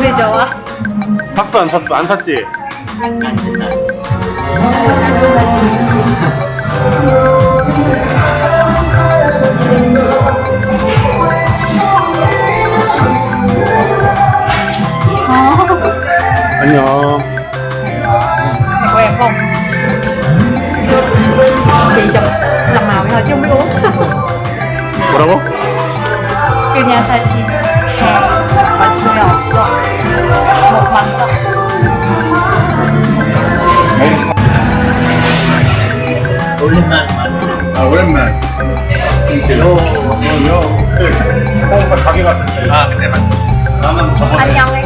제일 좋아. 샀어 안 샀어 안 샀지? 안 된다. 안녕 Mày có em không? Chị chụp làm màu thôi chứ không biết uống. 뭐라고? Kêu nhà thay chị. Bánh ngọt. Một bánh thôi. 오랜만 아 오랜만 요, 요, 요. 어, 가게 갔을 아, 그때 맞 나는 저번에 Anh Nhân đi.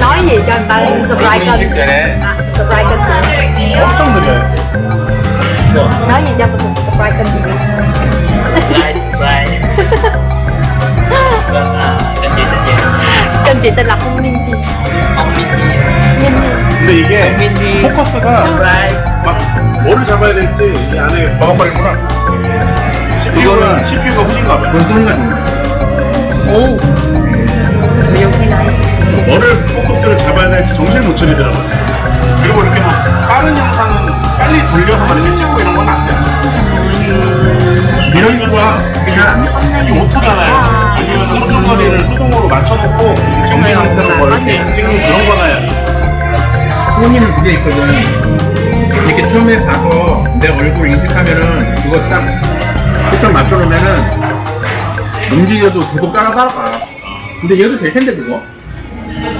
Nói gì cho người ta subscribe kênh. 전에 À, subscribe kênh chị. 엄청 느려요. Nói gì cho mình subscribe kênh chị. 라이 Ông Mindy Ninh Ninh. 근데 이게 Mindy 포커스가 막 뭐를 잡아야 될지 이 안에 버벅거리구나. CPU가 CPU가 후진가 봐. Ồ. Ví dụ như này. 뭐를 포커스를 잡아야 될지 정신을 못 차리더라고요. 그리고 이렇게 막 빠른 영상은 빨리 돌려서 막 이렇게 찍고 이런 건 안 돼. 이런 거가 그냥 이 오토잖아요. 아니면 소중거리를 수동으로 맞춰놓고 정지 상태로 뭐 이렇게 찍는 그런 거나 해야 돼. 부모님은 그게 있거든. 이렇게 처음에 봐서 내 얼굴 인식하면은 그거 딱 초점 맞춰놓으면은 움직여도 계속 따라 따라가. 근데 얘도 될 텐데 그거.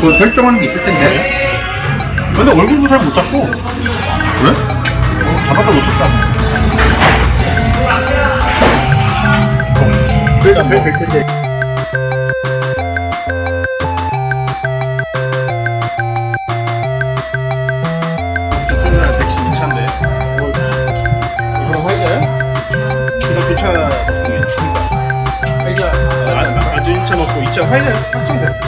그거 설정하는 게 있을 텐데. 근데 얼굴도 잘 못 잡고. 그래? 어, 잡아도 못 잡다. 그러니까? 이거 교차 화이자 아주 1차 넣고 2차 화이자 확정돼. 아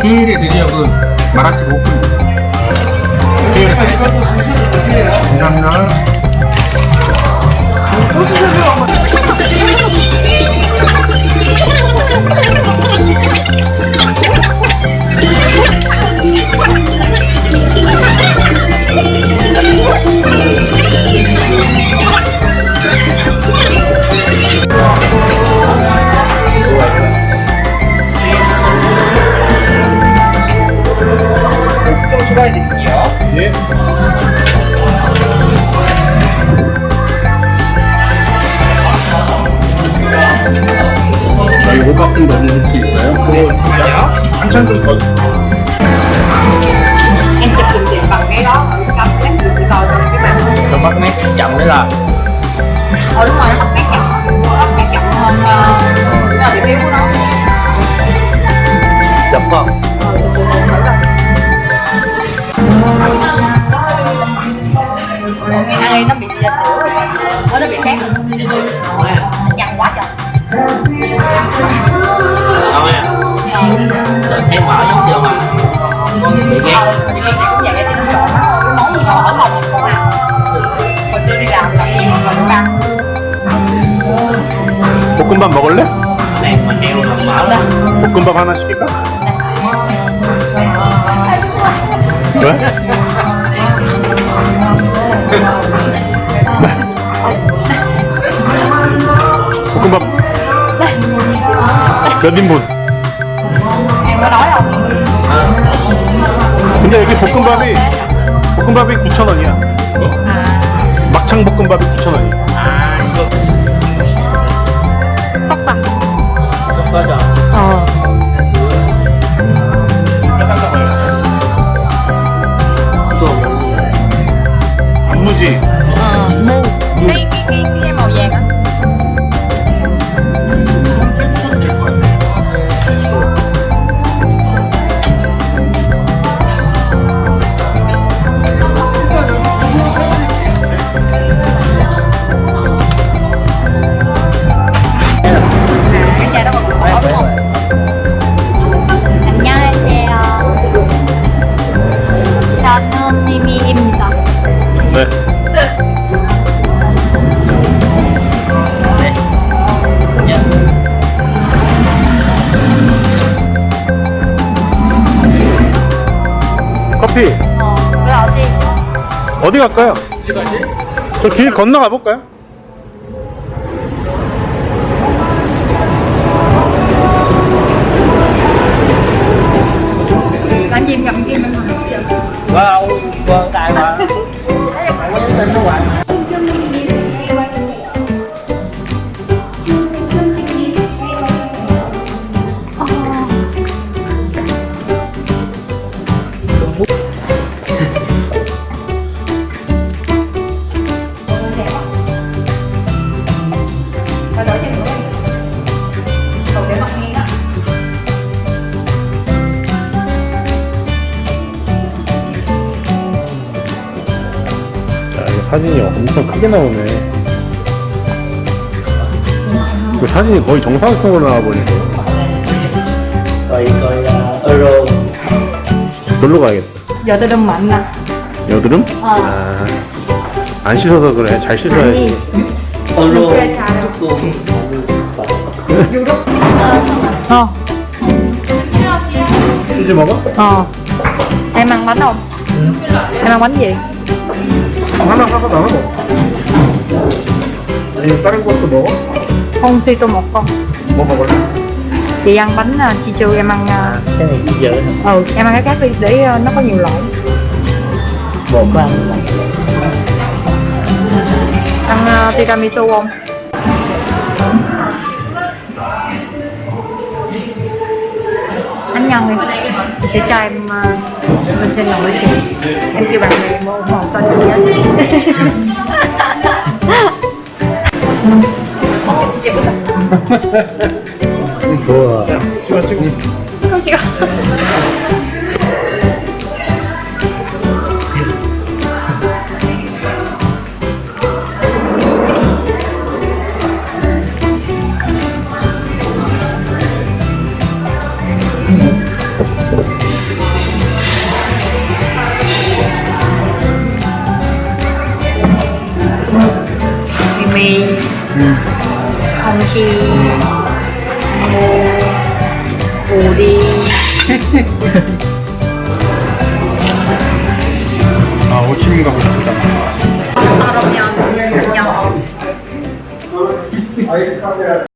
아, 드디어 그 마라치 오픈. 감사합니다. mừng em sẽ trình trình bằng cái đó ở trong lát chị sẽ coi cái màn nó bắt nét chậm đấy là ờ đúng rồi nó bắt nét chậm nó bắt chậm hơn uh, là điểm yếu của nó chậm không ờ chị nó bị chia sữa, nó bị khác rồi. 볶음밥 먹을래? mở đó 볶음밥 하나 시킬까? 왜? 볶음밥 몇 인분? 근데 여기 볶음밥이 볶음밥이 9,000원이야. 막창 볶음밥이 9,000원이야. 어디 갈까요? 저 길 건너가 볼까요? 사진이 엄청 크게 나오네. 그 사진이 거의 정상적으로 나와버리네. Euro. 놀러 가야겠다. Mạnh nè 여드름? 어. 아, 안 씻어서 그래. 잘 씻어야지. Luôn. Ờ 치즈 먹어? Ờ Em ăn bánh không? Em ăn bánh gì? 하나 하나 나눠 먹어. 아니 다른 것도 먹어? Không si tôi một con 뭐 먹을래? Chị ăn bánh uh, chi chu em ăn uh, Cái này chỉ dở thôi. Ừ em ăn cái khác đi để uh, nó có nhiều loại Một có ăn này. Ăn uh, tiramisu không? Anh nhân đi Để cho em uh, Mình xin lỗi chị Em kêu bạn bè mua một tên chị á Ô, chị bức Vừa. 찍어 찍어. Không chị Ngô ủ đi 아 호치민 가고 싶다. nhầm nhầm